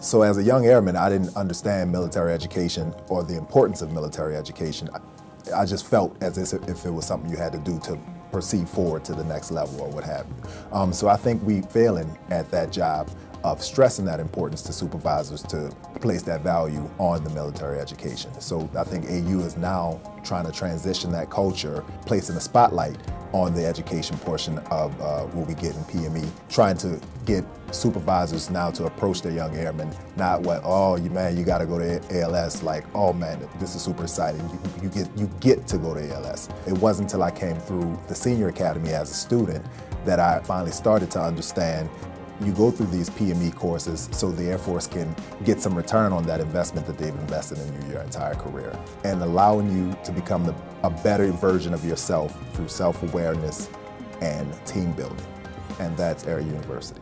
So as a young airman, I didn't understand military education or the importance of military education. I, I just felt as if it was something you had to do to proceed forward to the next level or what have you. Um, so I think we failing at that job of stressing that importance to supervisors to place that value on the military education. So I think AU is now trying to transition that culture, placing a spotlight on the education portion of uh, what we get in PME, trying to get supervisors now to approach their young airmen, not what, oh, you man, you got to go to ALS, like, oh man, this is super exciting. You, you, get, you get to go to ALS. It wasn't until I came through the senior academy as a student that I finally started to understand you go through these PME courses so the Air Force can get some return on that investment that they've invested in you your entire career and allowing you to become the, a better version of yourself through self-awareness and team building. And that's Air University.